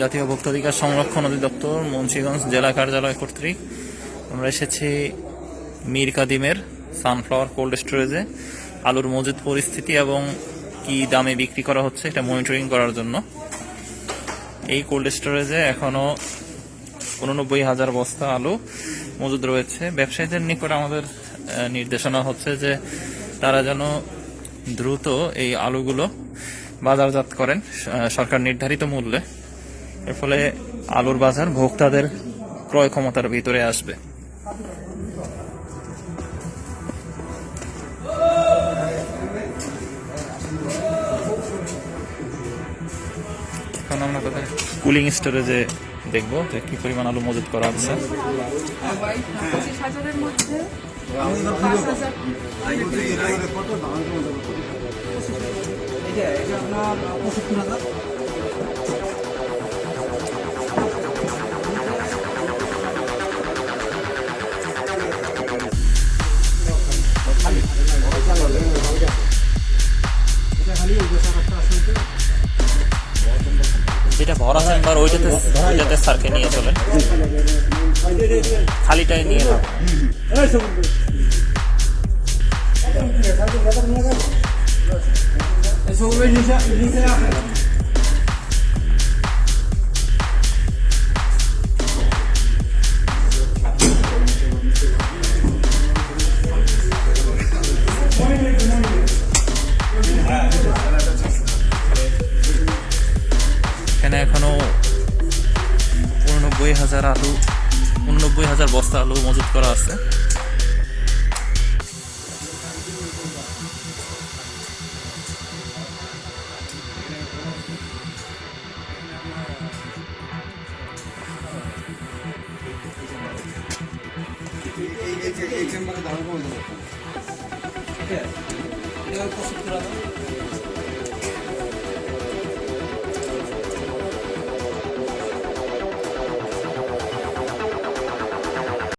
জাতীয় ভোক্তাধিকার সংরক্ষণ অধিদপ্তর মুন্সিগঞ্জ জেলা কার্যালয় কর্তৃক আমরা এসেছি মীর কাদিমের সানফ্লাওয়ার কোল্ড স্টোরেজে। আলুর মজুদ পরিস্থিতি এবং কি দামে বিক্রি করা হচ্ছে এটা মনিটরিং করার জন্য। এই কোল্ড স্টোরেজে এখনও উননব্বই হাজার বস্তা আলু মজুদ রয়েছে। ব্যবসায়ীদের নিকট আমাদের নির্দেশনা হচ্ছে যে তারা যেন দ্রুত এই আলুগুলো বাজারজাত করেন সরকার নির্ধারিত মূল্যে। এর ফলে আলুর বাজার ভোক্তাদের ক্রয় ক্ষমতার ভিতরে আসবে। কুলিং স্টোরেজে দেখব যে কি পরিমাণ আলু মজুত করা আছে যেটা ভরা চেম্বার ওইটাতে ওইটাতে স্যারকে নিয়ে চলেন। খালিটাই নিয়ে নাও। এখানে এখনও উননব্বই হাজার আলু উননব্বই হাজার বস্তা আলু মজুত করা আছে। এই চেম্বারে